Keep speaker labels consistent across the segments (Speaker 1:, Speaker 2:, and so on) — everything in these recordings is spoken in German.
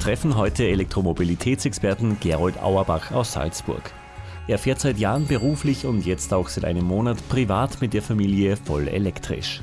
Speaker 1: Treffen heute Elektromobilitätsexperten Gerold Auerbach aus Salzburg. Er fährt seit Jahren beruflich und jetzt auch seit einem Monat privat mit der Familie voll elektrisch.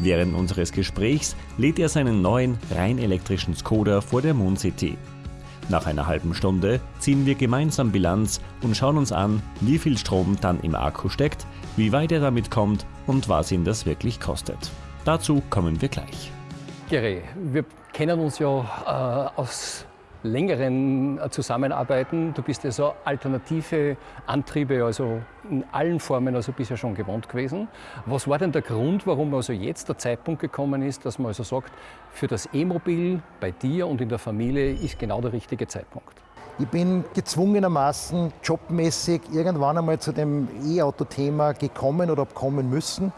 Speaker 1: Während unseres Gesprächs lädt er seinen neuen, rein elektrischen Skoda vor der Moon City. Nach einer halben Stunde ziehen wir gemeinsam Bilanz und schauen uns an, wie viel Strom dann im Akku steckt, wie weit er damit kommt und was ihn das wirklich kostet. Dazu kommen wir gleich.
Speaker 2: Gere, wir kennen uns ja äh, aus längeren äh, Zusammenarbeiten. Du bist ja so alternative Antriebe, also in allen Formen also bisher schon gewohnt gewesen. Was war denn der Grund, warum also jetzt der Zeitpunkt gekommen ist, dass man also sagt, für das E-Mobil bei dir und in der Familie ist genau der richtige Zeitpunkt?
Speaker 3: Ich bin gezwungenermaßen jobmäßig irgendwann einmal zu dem E-Auto-Thema gekommen oder kommen müssen.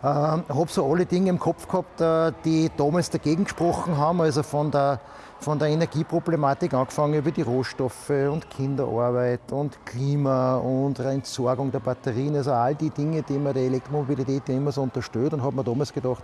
Speaker 3: Ich äh, habe so alle Dinge im Kopf gehabt, äh, die damals dagegen gesprochen haben, also von der von der Energieproblematik angefangen über die Rohstoffe und Kinderarbeit und Klima und Entsorgung der Batterien, also all die Dinge, die man der Elektromobilität immer so unterstützt. Und habe mir damals gedacht,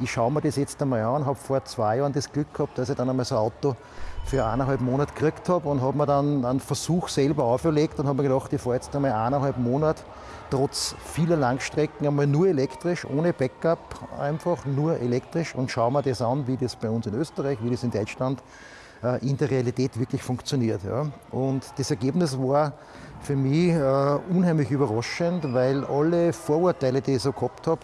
Speaker 3: ich schaue mir das jetzt einmal an, habe vor zwei Jahren das Glück gehabt, dass ich dann einmal so ein Auto für eineinhalb Monate gekriegt habe und habe mir dann einen Versuch selber auferlegt und habe mir gedacht, ich fahre jetzt einmal eineinhalb Monate trotz vieler Langstrecken einmal nur elektrisch, ohne Backup, einfach nur elektrisch und schauen wir das an, wie das bei uns in Österreich, wie das in Deutschland in der Realität wirklich funktioniert. Ja. Und das Ergebnis war für mich äh, unheimlich überraschend, weil alle Vorurteile, die ich so gehabt habe,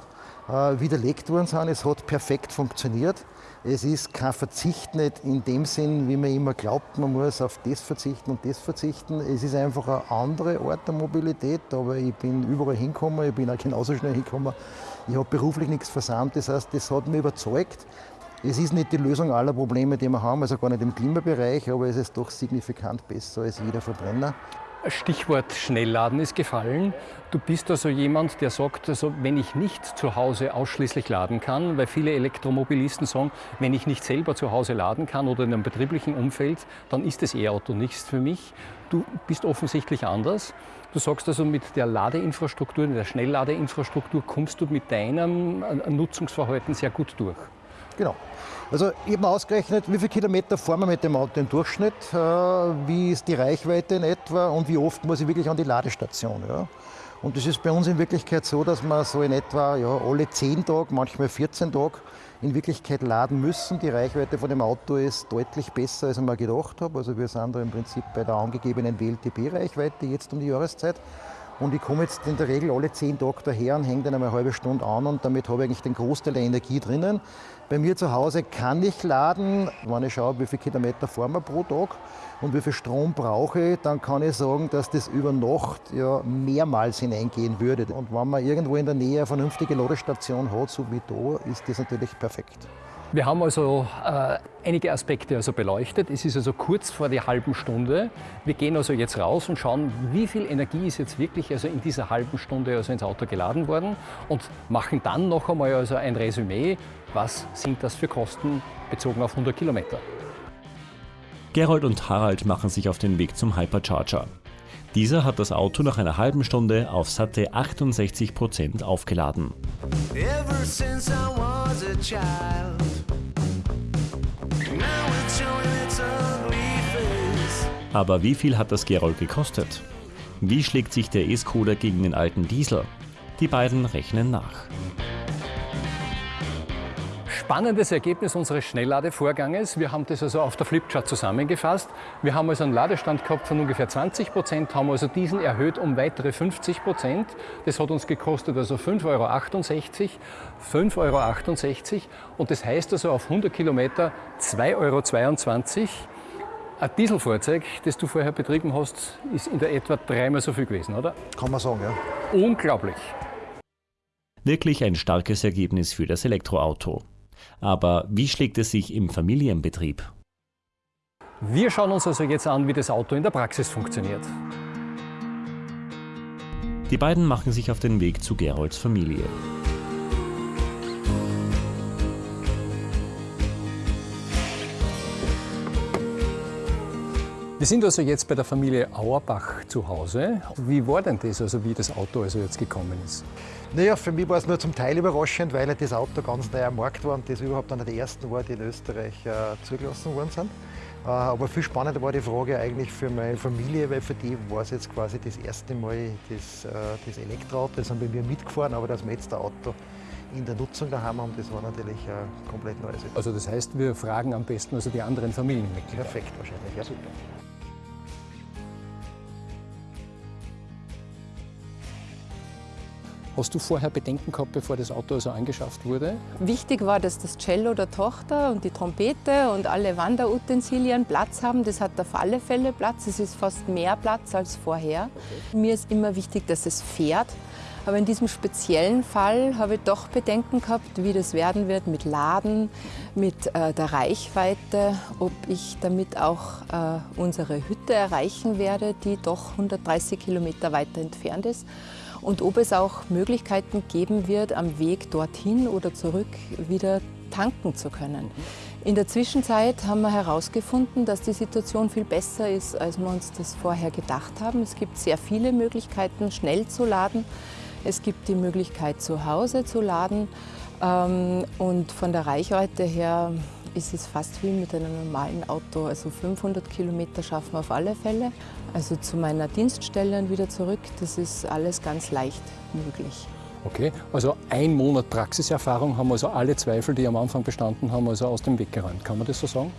Speaker 3: äh, widerlegt worden sind. Es hat perfekt funktioniert. Es ist kein Verzicht nicht in dem Sinn, wie man immer glaubt, man muss auf das verzichten und das verzichten. Es ist einfach eine andere Art der Mobilität, aber ich bin überall hingekommen, ich bin auch genauso schnell hingekommen. Ich habe beruflich nichts versammelt, das heißt, das hat mich überzeugt. Es ist nicht die Lösung aller Probleme, die wir haben, also gar nicht im Klimabereich, aber es ist doch signifikant besser als jeder Verbrenner.
Speaker 2: Stichwort Schnellladen ist gefallen. Du bist also jemand, der sagt, also wenn ich nicht zu Hause ausschließlich laden kann, weil viele Elektromobilisten sagen, wenn ich nicht selber zu Hause laden kann oder in einem betrieblichen Umfeld, dann ist das E-Auto nichts für mich. Du bist offensichtlich anders. Du sagst also, mit der Ladeinfrastruktur, der Schnellladeinfrastruktur kommst du mit deinem Nutzungsverhalten sehr gut durch.
Speaker 3: Genau. Also ich habe ausgerechnet, wie viele Kilometer fahren wir mit dem Auto im Durchschnitt, äh, wie ist die Reichweite in etwa und wie oft muss ich wirklich an die Ladestation. Ja. Und das ist bei uns in Wirklichkeit so, dass wir so in etwa ja, alle 10 Tage, manchmal 14 Tage in Wirklichkeit laden müssen. Die Reichweite von dem Auto ist deutlich besser, als ich mir gedacht habe. Also wir sind da im Prinzip bei der angegebenen WLTP-Reichweite jetzt um die Jahreszeit. Und ich komme jetzt in der Regel alle 10 Tage daher und hänge dann einmal eine halbe Stunde an und damit habe ich eigentlich den Großteil der Energie drinnen. Bei mir zu Hause kann ich laden, wenn ich schaue, wie viele Kilometer fahren wir pro Tag und wie viel Strom brauche ich, dann kann ich sagen, dass das über Nacht ja mehrmals hineingehen würde. Und wenn man irgendwo in der Nähe eine vernünftige Ladestation hat, so wie da, ist das natürlich perfekt.
Speaker 2: Wir haben also äh, einige Aspekte also beleuchtet. Es ist also kurz vor der halben Stunde. Wir gehen also jetzt raus und schauen, wie viel Energie ist jetzt wirklich also in dieser halben Stunde also ins Auto geladen worden und machen dann noch einmal also ein Resümee, was sind das für Kosten bezogen auf 100 Kilometer.
Speaker 1: Gerold und Harald machen sich auf den Weg zum Hypercharger. Dieser hat das Auto nach einer halben Stunde auf satte 68% aufgeladen. Aber wie viel hat das Gerold gekostet? Wie schlägt sich der E-Skoda gegen den alten Diesel? Die beiden rechnen nach
Speaker 2: spannendes Ergebnis unseres Schnellladevorganges. Wir haben das also auf der Flipchart zusammengefasst. Wir haben also einen Ladestand gehabt von ungefähr 20 Prozent, haben also diesen erhöht um weitere 50 Prozent. Das hat uns gekostet also 5,68 Euro. 5,68 Euro. Und das heißt also auf 100 Kilometer 2,22 Euro. Ein Dieselfahrzeug, das du vorher betrieben hast, ist in der etwa dreimal so viel gewesen, oder?
Speaker 3: Kann man sagen, ja.
Speaker 2: Unglaublich.
Speaker 1: Wirklich ein starkes Ergebnis für das Elektroauto. Aber wie schlägt es sich im Familienbetrieb?
Speaker 2: Wir schauen uns also jetzt an, wie das Auto in der Praxis funktioniert.
Speaker 1: Die beiden machen sich auf den Weg zu Gerolds Familie.
Speaker 2: Wir sind also jetzt bei der Familie Auerbach zu Hause. Wie war denn das, also wie das Auto also jetzt gekommen ist?
Speaker 3: Naja, für mich war es nur zum Teil überraschend, weil das Auto ganz neu am Markt war und das überhaupt einer der ersten war, die in Österreich äh, zugelassen worden sind. Äh, aber viel spannender war die Frage eigentlich für meine Familie, weil für die war es jetzt quasi das erste Mal das, äh, das Elektroauto. Das sind bei mir mitgefahren, aber dass wir jetzt ein Auto in der Nutzung daheim haben, das war natürlich äh, komplett neues.
Speaker 2: Also das heißt, wir fragen am besten also die anderen Familienmitglieder.
Speaker 3: Perfekt wahrscheinlich, ja. Super.
Speaker 2: Hast du vorher Bedenken gehabt, bevor das Auto also angeschafft wurde?
Speaker 4: Wichtig war, dass das Cello der Tochter und die Trompete und alle Wanderutensilien Platz haben. Das hat auf alle Fälle Platz. Es ist fast mehr Platz als vorher. Okay. Mir ist immer wichtig, dass es fährt. Aber in diesem speziellen Fall habe ich doch Bedenken gehabt, wie das werden wird mit Laden, mit äh, der Reichweite, ob ich damit auch äh, unsere Hütte erreichen werde, die doch 130 Kilometer weiter entfernt ist und ob es auch Möglichkeiten geben wird, am Weg dorthin oder zurück wieder tanken zu können. In der Zwischenzeit haben wir herausgefunden, dass die Situation viel besser ist, als wir uns das vorher gedacht haben. Es gibt sehr viele Möglichkeiten, schnell zu laden. Es gibt die Möglichkeit, zu Hause zu laden. Ähm, und von der Reichweite her ist es fast wie mit einem normalen Auto. Also 500 Kilometer schaffen wir auf alle Fälle. Also zu meiner Dienststelle und wieder zurück, das ist alles ganz leicht möglich.
Speaker 2: Okay, also ein Monat Praxiserfahrung haben also alle Zweifel, die am Anfang bestanden haben, also aus dem Weg geräumt. Kann man das so sagen?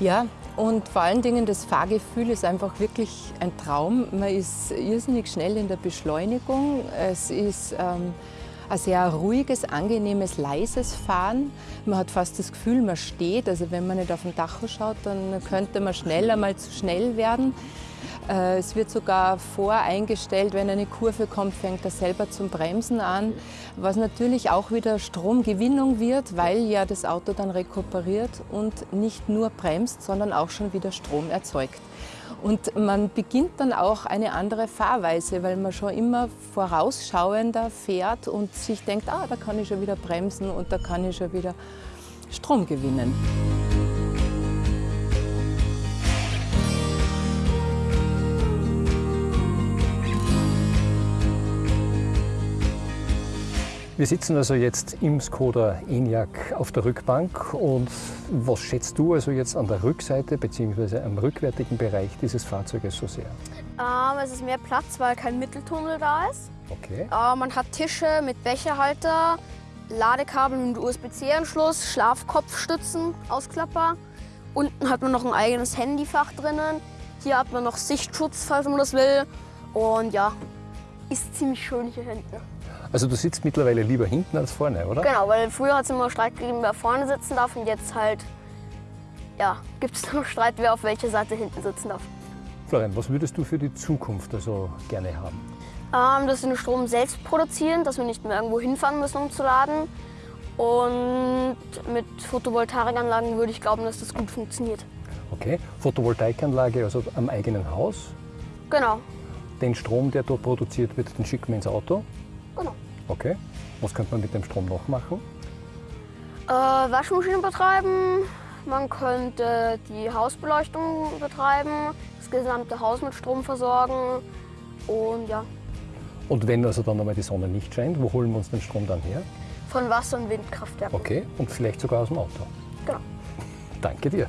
Speaker 4: Ja, und vor allen Dingen das Fahrgefühl ist einfach wirklich ein Traum. Man ist irrsinnig schnell in der Beschleunigung. Es ist ähm, ein sehr ruhiges, angenehmes, leises Fahren. Man hat fast das Gefühl, man steht. Also wenn man nicht auf den Tacho schaut, dann könnte man schneller mal zu schnell werden. Äh, es wird sogar voreingestellt, wenn eine Kurve kommt, fängt er selber zum Bremsen an, was natürlich auch wieder Stromgewinnung wird, weil ja das Auto dann rekuperiert und nicht nur bremst, sondern auch schon wieder Strom erzeugt. Und man beginnt dann auch eine andere Fahrweise, weil man schon immer vorausschauender fährt und sich denkt, ah, da kann ich schon wieder bremsen und da kann ich schon wieder Strom gewinnen.
Speaker 2: Wir sitzen also jetzt im Skoda Enyaq auf der Rückbank und was schätzt du also jetzt an der Rückseite bzw. am rückwärtigen Bereich dieses Fahrzeuges so sehr?
Speaker 5: Ähm, es ist mehr Platz, weil kein Mitteltunnel da ist.
Speaker 2: Okay.
Speaker 5: Äh, man hat Tische mit Becherhalter, Ladekabel und USB-C-Anschluss, Schlafkopfstützen, Ausklapper. Unten hat man noch ein eigenes Handyfach drinnen. Hier hat man noch Sichtschutz, falls man das will. Und ja, ist ziemlich schön hier hinten.
Speaker 2: Also du sitzt mittlerweile lieber hinten als vorne, oder?
Speaker 5: Genau, weil früher hat es immer Streit gegeben, wer vorne sitzen darf und jetzt halt, ja, gibt es nur Streit, wer auf welcher Seite hinten sitzen darf.
Speaker 2: Florian, was würdest du für die Zukunft also gerne haben?
Speaker 5: Ähm, dass wir den Strom selbst produzieren, dass wir nicht mehr irgendwo hinfahren müssen, um zu laden. Und mit Photovoltaikanlagen würde ich glauben, dass das gut funktioniert.
Speaker 2: Okay, Photovoltaikanlage also am eigenen Haus?
Speaker 5: Genau.
Speaker 2: Den Strom, der dort produziert wird, den schicken wir ins Auto? Okay. Was könnte man mit dem Strom noch machen?
Speaker 5: Äh, Waschmaschine betreiben. Man könnte die Hausbeleuchtung betreiben, das gesamte Haus mit Strom versorgen und ja.
Speaker 2: Und wenn also dann einmal die Sonne nicht scheint, wo holen wir uns den Strom dann her?
Speaker 5: Von Wasser- und Windkraftwerken.
Speaker 2: Okay, und vielleicht sogar aus dem Auto.
Speaker 5: Genau.
Speaker 2: Danke dir.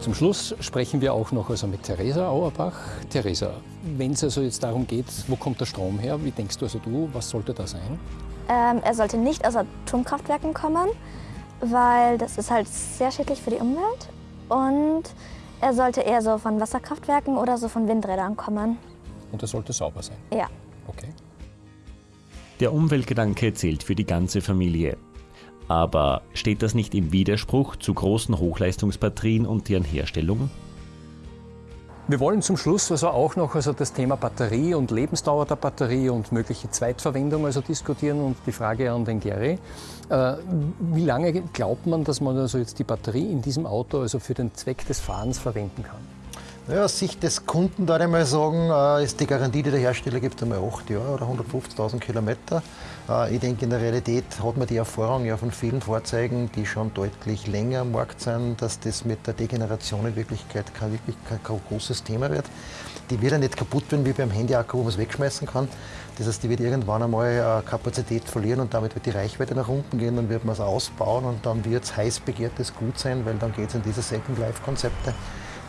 Speaker 2: Zum Schluss sprechen wir auch noch also mit Theresa Auerbach. Theresa, wenn es also jetzt darum geht, wo kommt der Strom her, wie denkst du also du, was sollte da sein?
Speaker 6: Ähm, er sollte nicht aus Atomkraftwerken kommen, weil das ist halt sehr schädlich für die Umwelt. Und er sollte eher so von Wasserkraftwerken oder so von Windrädern kommen.
Speaker 2: Und er sollte sauber sein?
Speaker 6: Ja.
Speaker 2: Okay.
Speaker 1: Der Umweltgedanke zählt für die ganze Familie. Aber steht das nicht im Widerspruch zu großen Hochleistungsbatterien und deren Herstellung?
Speaker 2: Wir wollen zum Schluss also auch noch also das Thema Batterie und Lebensdauer der Batterie und mögliche Zweitverwendung also diskutieren und die Frage an den Gary. Äh, wie lange glaubt man, dass man also jetzt die Batterie in diesem Auto also für den Zweck des Fahrens verwenden kann?
Speaker 3: Ja, aus Sicht des Kunden würde ich mal sagen, äh, ist die Garantie, die der Hersteller gibt, einmal 8 Jahre oder 150.000 Kilometer. Äh, ich denke, in der Realität hat man die Erfahrung ja von vielen Fahrzeugen, die schon deutlich länger am Markt sind, dass das mit der Degeneration in Wirklichkeit kein, wirklich kein, kein großes Thema wird. Die wird ja nicht kaputt werden wie beim Handyakku, wo man es wegschmeißen kann. Das heißt, die wird irgendwann einmal äh, Kapazität verlieren und damit wird die Reichweite nach unten gehen, dann wird man es ausbauen und dann wird es heiß begehrtes Gut sein, weil dann geht es in diese Second-Life-Konzepte.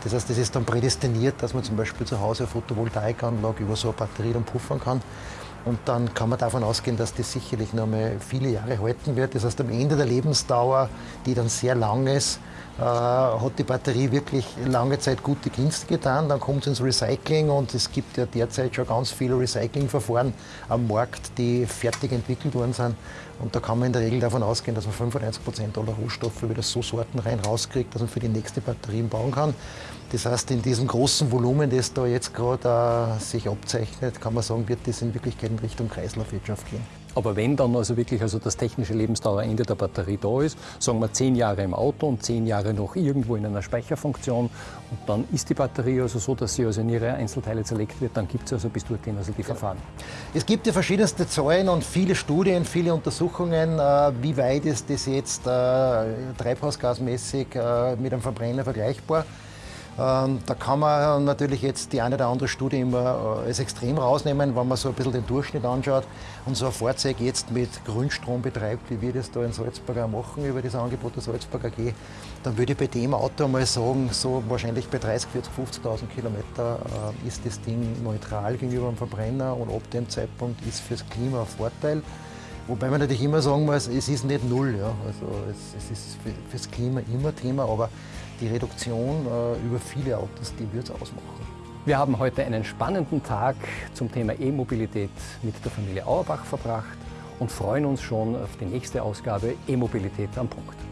Speaker 3: Das heißt, das ist dann prädestiniert, dass man zum Beispiel zu Hause eine Photovoltaikanlage über so eine Batterie dann puffern kann. Und dann kann man davon ausgehen, dass das sicherlich noch mal viele Jahre halten wird. Das heißt, am Ende der Lebensdauer, die dann sehr lang ist, äh, hat die Batterie wirklich lange Zeit gute Dienste getan. Dann kommt es ins Recycling und es gibt ja derzeit schon ganz viele Recyclingverfahren am Markt, die fertig entwickelt worden sind. Und da kann man in der Regel davon ausgehen, dass man 95 Prozent aller Rohstoffe wieder so sortenrein rauskriegt, dass man für die nächste Batterien bauen kann. Das heißt, in diesem großen Volumen, das da jetzt gerade äh, sich abzeichnet, kann man sagen, wird das in Wirklichkeit in Richtung Kreislaufwirtschaft gehen.
Speaker 2: Aber wenn dann also wirklich also das technische Lebensdauerende der Batterie da ist, sagen wir zehn Jahre im Auto und zehn Jahre noch irgendwo in einer Speicherfunktion und dann ist die Batterie also so, dass sie also in ihre Einzelteile zerlegt wird, dann gibt es also bis dorthin also die Verfahren.
Speaker 3: Es gibt ja verschiedenste Zahlen und viele Studien, viele Untersuchungen, äh, wie weit ist das jetzt äh, treibhausgasmäßig äh, mit einem Verbrenner vergleichbar. Ähm, da kann man natürlich jetzt die eine oder andere Studie immer äh, als extrem rausnehmen, wenn man so ein bisschen den Durchschnitt anschaut und so ein Fahrzeug jetzt mit Grünstrom betreibt, wie wir das da in Salzburg auch machen über das Angebot der Salzburg AG, dann würde ich bei dem Auto mal sagen, so wahrscheinlich bei 30, 40, 50.000 Kilometer äh, ist das Ding neutral gegenüber dem Verbrenner und ab dem Zeitpunkt ist fürs Klima ein Vorteil. Wobei man natürlich immer sagen muss, es ist nicht null. Ja. Also es ist fürs Klima immer Thema, aber die Reduktion äh, über viele Autos, die wird es ausmachen.
Speaker 2: Wir haben heute einen spannenden Tag zum Thema E-Mobilität mit der Familie Auerbach verbracht und freuen uns schon auf die nächste Ausgabe E-Mobilität am Punkt.